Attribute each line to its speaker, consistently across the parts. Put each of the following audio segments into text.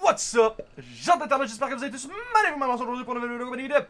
Speaker 1: What's up, gens d'internet, j'espère que vous allez tous magnifiquement aujourd'hui pour une nouvelle vidéo de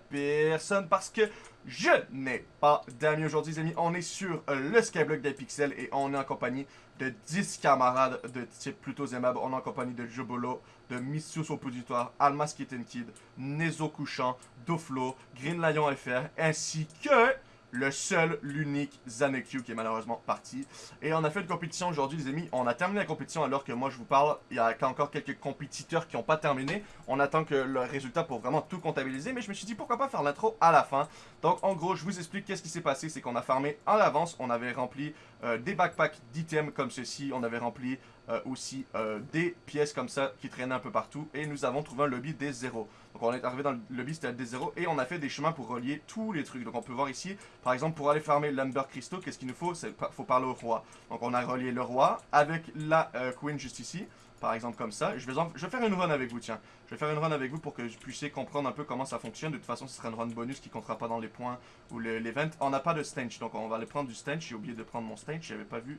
Speaker 1: personne parce que je n'ai pas d'amis aujourd'hui les amis, on est sur le Skyblock des pixels et on est en compagnie de 10 camarades de type plutôt aimable, on est en compagnie de Jobolo, de Missius au Positoire, Almas Kitten Kid, Nezo Couchant, Doflo, Green Lion FR ainsi que le seul, l'unique Zaneku qui est malheureusement parti. Et on a fait une compétition aujourd'hui les amis, on a terminé la compétition alors que moi je vous parle, il y a encore quelques compétiteurs qui n'ont pas terminé. On attend que le résultat pour vraiment tout comptabiliser, mais je me suis dit pourquoi pas faire l'intro à la fin. Donc en gros, je vous explique qu'est-ce qui s'est passé, c'est qu'on a farmé en avance, on avait rempli euh, des backpacks d'items comme ceci, on avait rempli euh, aussi euh, des pièces comme ça qui traînaient un peu partout. Et nous avons trouvé un lobby des 0. Donc on est arrivé dans le lobby, c'était des 0. Et on a fait des chemins pour relier tous les trucs. Donc on peut voir ici, par exemple, pour aller farmer l'Amber Crystal, qu'est-ce qu'il nous faut? Il faut parler au roi. Donc on a relié le roi avec la euh, Queen juste ici. Par exemple comme ça. Je vais, je vais faire une run avec vous, tiens. Je vais faire une run avec vous pour que je puissiez comprendre un peu comment ça fonctionne. De toute façon, ce sera une run bonus qui comptera pas dans les points ou l'event. On n'a pas de stench, donc on va aller prendre du stench. J'ai oublié de prendre mon stench, j'avais pas vu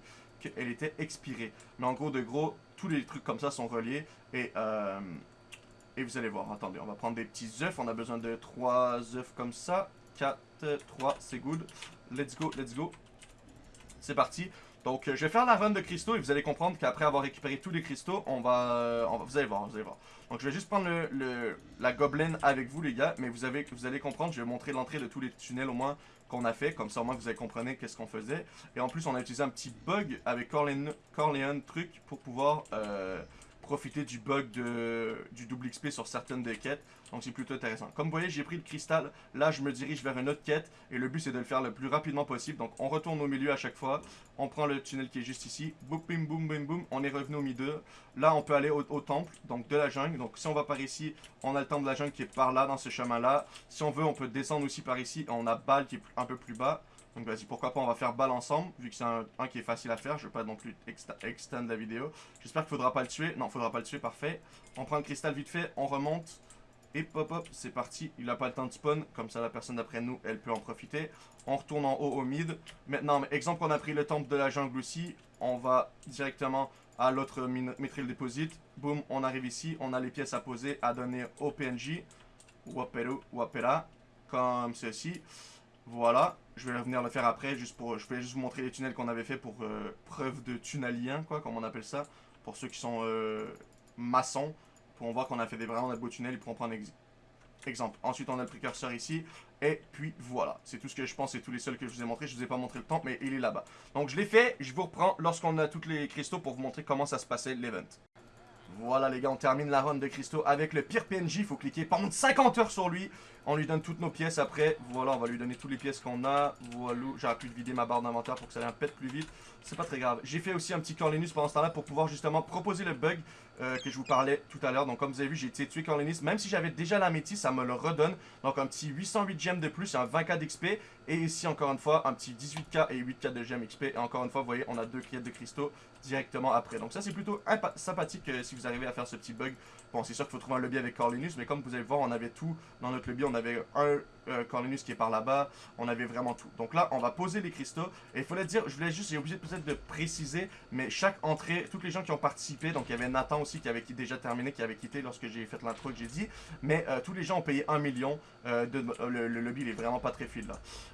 Speaker 1: qu'elle était expirée. Mais en gros, de gros, tous les trucs comme ça sont reliés. Et, euh, et vous allez voir, attendez, on va prendre des petits œufs. On a besoin de 3 œufs comme ça. 4, 3, c'est good. Let's go, let's go. C'est parti. Donc, je vais faire la run de cristaux et vous allez comprendre qu'après avoir récupéré tous les cristaux, on va, euh, Vous allez voir, vous allez voir. Donc, je vais juste prendre la gobelin avec vous, les gars. Mais vous, avez, vous allez comprendre, je vais montrer l'entrée de tous les tunnels au moins qu'on a fait. Comme ça, au moins, vous allez comprendre qu'est-ce qu'on faisait. Et en plus, on a utilisé un petit bug avec Corleone, truc pour pouvoir... Euh, profiter du bug de, du double XP sur certaines des quêtes. Donc c'est plutôt intéressant. Comme vous voyez, j'ai pris le cristal. Là, je me dirige vers une autre quête. Et le but, c'est de le faire le plus rapidement possible. Donc on retourne au milieu à chaque fois. On prend le tunnel qui est juste ici. Boum, boum, boum, boum, boum. On est revenu au milieu. Là, on peut aller au, temple, donc de la jungle. Donc si on va par ici, on a le temple de la jungle qui est par là, dans ce chemin-là. Si on veut, on peut descendre aussi par ici. On a balle qui est un peu plus bas. Donc vas-y, pourquoi pas, on va faire balle ensemble, vu que c'est un, qui est facile à faire. Je vais pas non plus extend la vidéo. J'espère qu'il faudra pas le tuer. Non, faudra pas le tuer, parfait. On prend le cristal vite fait, on remonte. Et pop hop, c'est parti. Il a pas le temps de spawn, comme ça la personne d'après nous, elle peut en profiter. On retourne en haut au mid. Maintenant, exemple on a pris le temple de la jungle aussi. On va directement à l'autre Mithril Deposit. Boum, on arrive ici. On a les pièces à poser, à donner au PNJ. Wapero, Wapera. Comme ceci. Voilà, je vais revenir le faire après, juste pour, je vais juste vous montrer les tunnels qu'on avait fait pour euh, preuve de tunnelien, quoi, comme on appelle ça. Pour ceux qui sont euh, maçons, pour voir qu'on a fait des vraiment de beaux tunnels, ils pourront prendre exemple. Ensuite, on a le précurseur ici, et puis voilà. C'est tout ce que je pense, c'est tous les seuls que je vous ai montré. Je vous ai pas montré le temps, mais il est là-bas. Donc je l'ai fait, je vous reprends lorsqu'on a tous les cristaux pour vous montrer comment ça se passait l'event. Voilà les gars, on termine la run de cristaux avec le pire PNJ. Il faut cliquer pendant 50 heures sur lui. On lui donne toutes nos pièces après. Voilà, on va lui donner toutes les pièces qu'on a. Voilà, j'aurais pu vider ma barre d'inventaire pour que ça aille un pète plus vite. C'est pas très grave. J'ai fait aussi un petit Corlinus pendant ce temps-là pour pouvoir justement proposer le bug euh, que je vous parlais tout à l'heure. Donc comme vous avez vu, j'ai été tué Corlinus. Même si j'avais déjà la métis, ça me le redonne. Donc un petit 808 gemmes de plus, un 20k d'XP. Et ici, encore une fois, un petit 18k et 8k de gemmes XP. Et encore une fois, vous voyez, on a deux quêtes de cristaux directement après. Donc ça, c'est plutôt sympathique euh, si vous arrivez à faire ce petit bug. Bon, c'est sûr qu'il faut trouver un lobby avec Corlinus, mais comme vous allez voir, on avait tout dans notre lobby. On avait un euh, Corlinus qui est par là-bas. On avait vraiment tout. Donc là, on va poser les cristaux. Et il fallait dire, je voulais juste, j'ai oublié peut-être de préciser, mais chaque entrée, toutes les gens qui ont participé, donc il y avait Nathan aussi qui avait déjà terminé, qui avait quitté lorsque j'ai fait l'intro que j'ai dit, mais euh, tous les gens ont payé 1 million. Euh, de, le, lobby, il est vraiment pas très fil.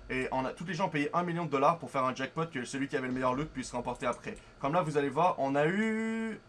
Speaker 1: Et on a, tous les gens ont payé 1 million de dollars pour faire un jackpot que celui qui avait le meilleur loot puisse remporter après. Comme là, vous allez voir, on a eu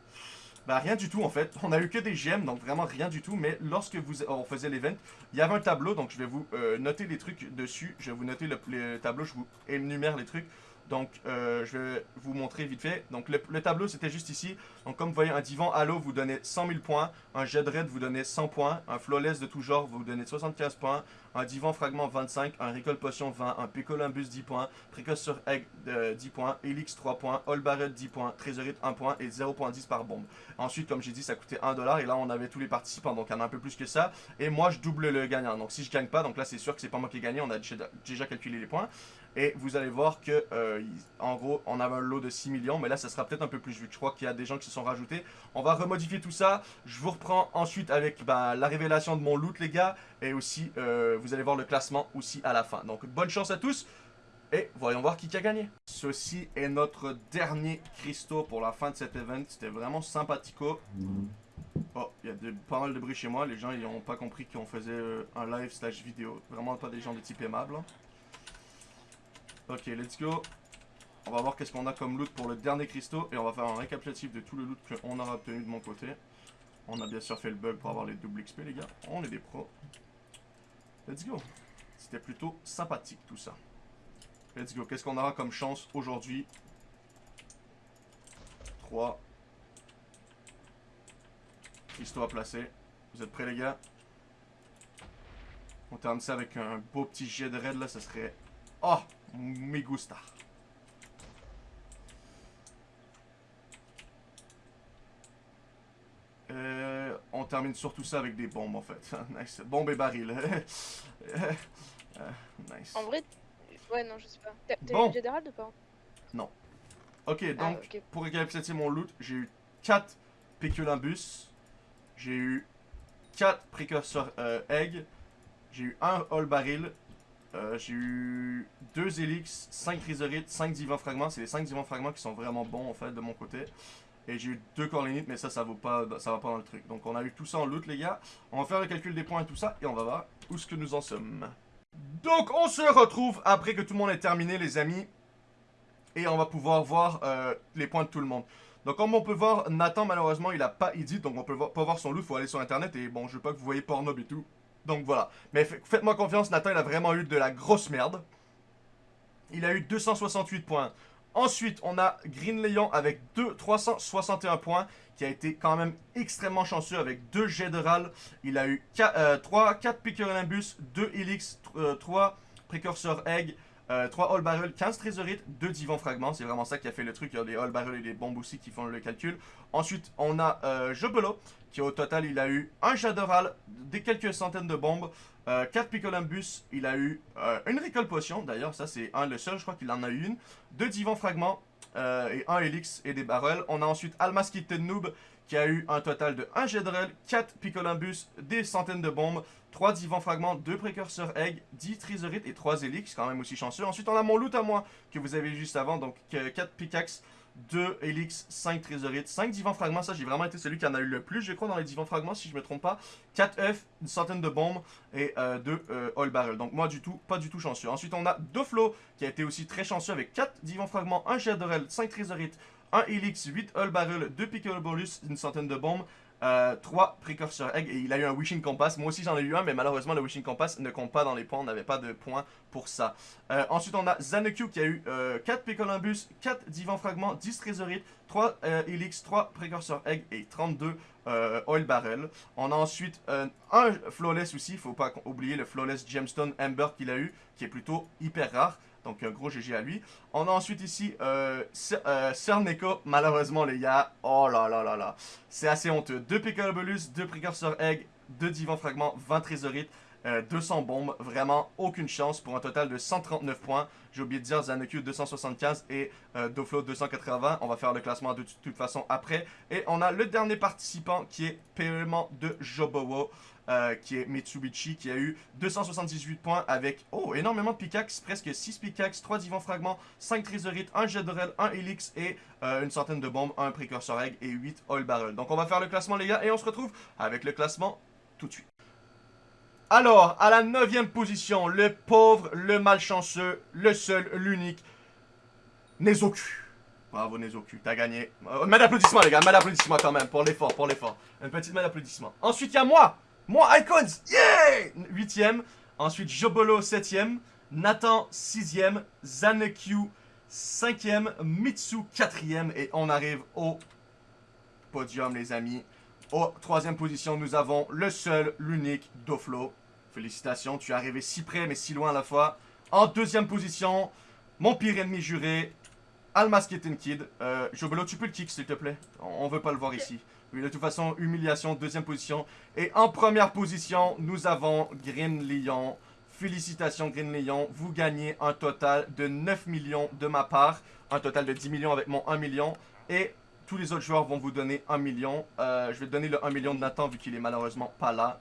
Speaker 1: bah rien du tout en fait, on a eu que des gemmes, donc vraiment rien du tout, mais lorsque vous, on faisait l'event, il y avait un tableau, donc je vais vous euh, noter les trucs dessus, je vais vous noter le, tableau, je vous énumère les trucs, donc euh, je vais vous montrer vite fait, donc le, tableau c'était juste ici, donc comme vous voyez un divan Halo vous donnez 100 000 points, un jet raid vous donnez 100 points, un flawless de tout genre vous donnez 75 points, un divan fragment 25, un recall potion 20, un picolumbus 10 points, précurseur egg 10 euh, points, helix 3 points, all barrel 10 points, trésorite 1 point. Et 0.10 par bombe. Ensuite, comme j'ai dit, ça coûtait 1 dollar. Et là on avait tous les participants, donc il y en a un peu plus que ça. Et moi je double le gagnant, donc si je gagne pas, donc là c'est sûr que c'est pas moi qui ai gagné, on a déjà calculé les points. Et vous allez voir que, euh, en gros, on avait un lot de 6 millions, mais là, ça sera peut-être un peu plus vu. Je crois qu'il y a des gens qui se sont rajoutés. On va remodifier tout ça. Je vous reprends ensuite avec bah, la révélation de mon loot, les gars. Et aussi, euh, vous allez voir le classement aussi à la fin. Donc, bonne chance à tous. Et voyons voir qui a gagné. Ceci est notre dernier cristaux pour la fin de cet event. C'était vraiment sympathico. Oh, il y a de- pas mal de bruit chez moi. Les gens, ils ont pas compris qu'on faisait euh, un live slash vidéo. Vraiment pas des gens de type aimable. hein. Ok, let's go. On va voir qu'est-ce qu'on a comme loot pour le dernier cristaux. Et on va faire un récapitulatif de tout le loot qu'on aura obtenu de mon côté. On a bien sûr fait le bug pour avoir les doubles XP, les gars. On est des pros. Let's go. C'était plutôt sympathique tout ça. Let's go. Qu'est-ce qu'on aura comme chance aujourd'hui? 3. Cristaux à placer. Vous êtes prêts, les gars? On termine ça avec un beau petit jet de raid, là. Ça serait... Oh Me gusta. Euh, on termine surtout ça avec des bombes en fait. nice. Bombes et barils. Euh, nice.
Speaker 2: En vrai, ouais, non, je sais pas. T'as
Speaker 1: Bon.
Speaker 2: eu ou pas?
Speaker 1: Ok,
Speaker 2: Ah,
Speaker 1: donc
Speaker 2: ok.
Speaker 1: pour récapituler mon loot, j'ai eu 4 Péculambus, j'ai eu 4 précurseurs euh, egg, j'ai eu 1 all baril, euh, j'ai eu 2 helix, 5 chrysorites, 5 divans fragments. C'est les 5 divans fragments qui sont vraiment bons en fait de mon côté. Et j'ai eu 2 corlénites, mais ça, ça, vaut pas, ça va pas dans le truc. Donc on a eu tout ça en loot, les gars. On va faire le calcul des points et tout ça, et on va voir où ce que nous en sommes. Donc on se retrouve après que tout le monde ait terminé, les amis. Et on va pouvoir voir euh, les points de tout le monde. Donc comme on peut voir, Nathan malheureusement il a pas edit, donc on peut pas voir son loot, faut aller sur internet et bon je veux pas que vous voyez Pornhub et tout. Donc voilà. Mais fa- faites-moi confiance, Nathan il a vraiment eu de la grosse merde. Il a eu 268 points. Ensuite, on a Green Leon avec 2, 361 points, qui a été quand même extrêmement chanceux avec 2 jets de râle. Il a eu 3, 4 Picorinimbus, 2 Helix, 3 précurseurs Egg, euh, 3 All Barrel, 15 Trésorites, 2 Divan Fragments. C'est vraiment ça qui a fait le truc. Il y a des All Barrel et des bombes aussi qui font le calcul. Ensuite, on a euh, Jobelo, qui au total, il a eu un Jadoral, des quelques centaines de bombes, euh, 4 Picolambus, il a eu euh, une Recall Potion, d'ailleurs, ça c'est un le seul, je crois qu'il en a eu une, 2 Divan Fragments euh, et un Helix et des barrels. On a ensuite Almas Kitten Noob, qui a eu un total de 1 Jedrel, 4 Picolambus, des centaines de bombes, 3 Divan Fragments, 2 Précurseurs Egg, 10 Trisorites et 3 Helix, quand même aussi chanceux. Ensuite, on a mon loot à moi, que vous avez juste avant, donc 4 Pickaxe, 2 Helix, 5 Trésorites, 5 Divans Fragments. Ça, j'ai vraiment été celui qui en a eu le plus, je crois, dans les Divans Fragments, si je me trompe pas. 4 F, une centaine de bombes et 2 All Barrel. Donc, moi, du tout, pas du tout chanceux. Ensuite, on a Doflo, qui a été aussi très chanceux avec 4 Divans Fragments, 1 Jet d'Orel, 5 Trésorites, 1 Helix, 8 All Barrel, 2 Picolobulus, une centaine de bombes. 3 précurseurs egg et il a eu un wishing compass. Moi aussi j'en ai eu un, mais malheureusement le wishing compass ne compte pas dans les points. On n'avait pas de points pour ça. Euh, ensuite, on a Zaneku qui a eu euh, 4 Picolumbus, 4 Divan Fragments, 10 Trésorites, 3 euh, Helix, 3 Précurseurs Egg et 32 euh, Oil Barrel. On a ensuite euh, un Flawless aussi, faut pas oublier le Flawless Gemstone Amber qu'il a eu, qui est plutôt hyper rare. Donc un gros GG à lui. On a ensuite ici euh, euh, Cerneko, malheureusement les gars. Oh là là là là. C'est assez honteux. 2 Picolobulus, 2 Précurseurs Egg, 2 Divan Fragments, 20 Trésorites. Euh, 200 bombes, vraiment aucune chance pour un total de 139 points. J'ai oublié de dire Zaneku 275 et euh, Doflo 280. On va faire le classement de toute façon après. Et on a le dernier participant qui est paiement de Jobowo, euh, qui est Mitsubishi, qui a eu 278 points avec oh, énormément de pickaxe, presque 6 pickaxe, 3 divans fragments, 5 trésorites, 1 jet d'orel, 1 helix et euh, une centaine de bombes, 1 précurseur egg et 8 oil barrel. Donc on va faire le classement les gars et on se retrouve avec le classement tout de suite. Alors, à la 9 position, le pauvre, le malchanceux, le seul, l'unique, Nezoku. Bravo Nezoku, t'as gagné. Euh, main d'applaudissement les gars, main d'applaudissement quand même, pour l'effort, pour l'effort. Une petite main d'applaudissement. Ensuite, il y a moi, moi Icons, yeah 8ème. Ensuite, Jobolo 7ème. Nathan 6ème. Zaneku 5ème. Mitsu 4ème. Et on arrive au podium les amis. Au troisième position, nous avons le seul, l'unique Doflo. Félicitations, tu es arrivé si près mais si loin à la fois. En deuxième position, mon pire ennemi juré, Almas Kitten Kid. Euh, tu peux le kick s'il te plaît? On veut pas le voir ici. Oui, de toute façon, humiliation, deuxième position. Et en première position, nous avons Green Lion. Félicitations Green Lion, vous gagnez un total de 9 millions de ma part. Un total de 10 millions avec mon 1 million. Et tous les autres joueurs vont vous donner 1 million. Euh, je vais donner le 1 million de Nathan vu qu'il est malheureusement pas là.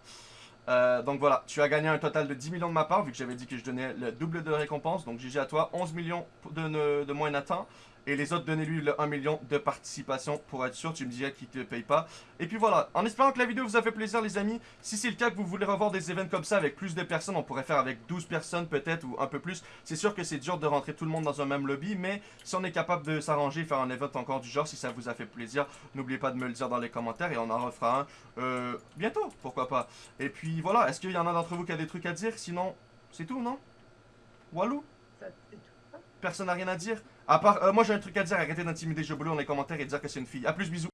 Speaker 1: Euh, donc voilà, tu as gagné un total de 10 millions de ma part, vu que j'avais dit que je donnais le double de récompense. Donc GG à toi, 11 millions de, de, de moi et Nathan. Et les autres, donnez-lui le 1 million de participation pour être sûr. Tu me dirais qu'il te paye pas. Et puis voilà, en espérant que la vidéo vous a fait plaisir les amis, si c'est le cas que vous voulez revoir des événements comme ça avec plus de personnes, on pourrait faire avec 12 personnes peut-être ou un peu plus. C'est sûr que c'est dur de rentrer tout le monde dans un même lobby, mais si on est capable de s'arranger, faire un event encore du genre, si ça vous a fait plaisir, n'oubliez pas de me le dire dans les commentaires et on en refera un euh, bientôt, pourquoi pas. Et puis voilà, est-ce qu'il y en a d'entre vous qui a des trucs à dire? Sinon, c'est tout, non? Walou? Personne n'a rien à dire? À part, euh, moi j'ai un truc à dire, arrêtez d'intimider Jobolo dans les commentaires et de dire que c'est une fille. A plus, bisous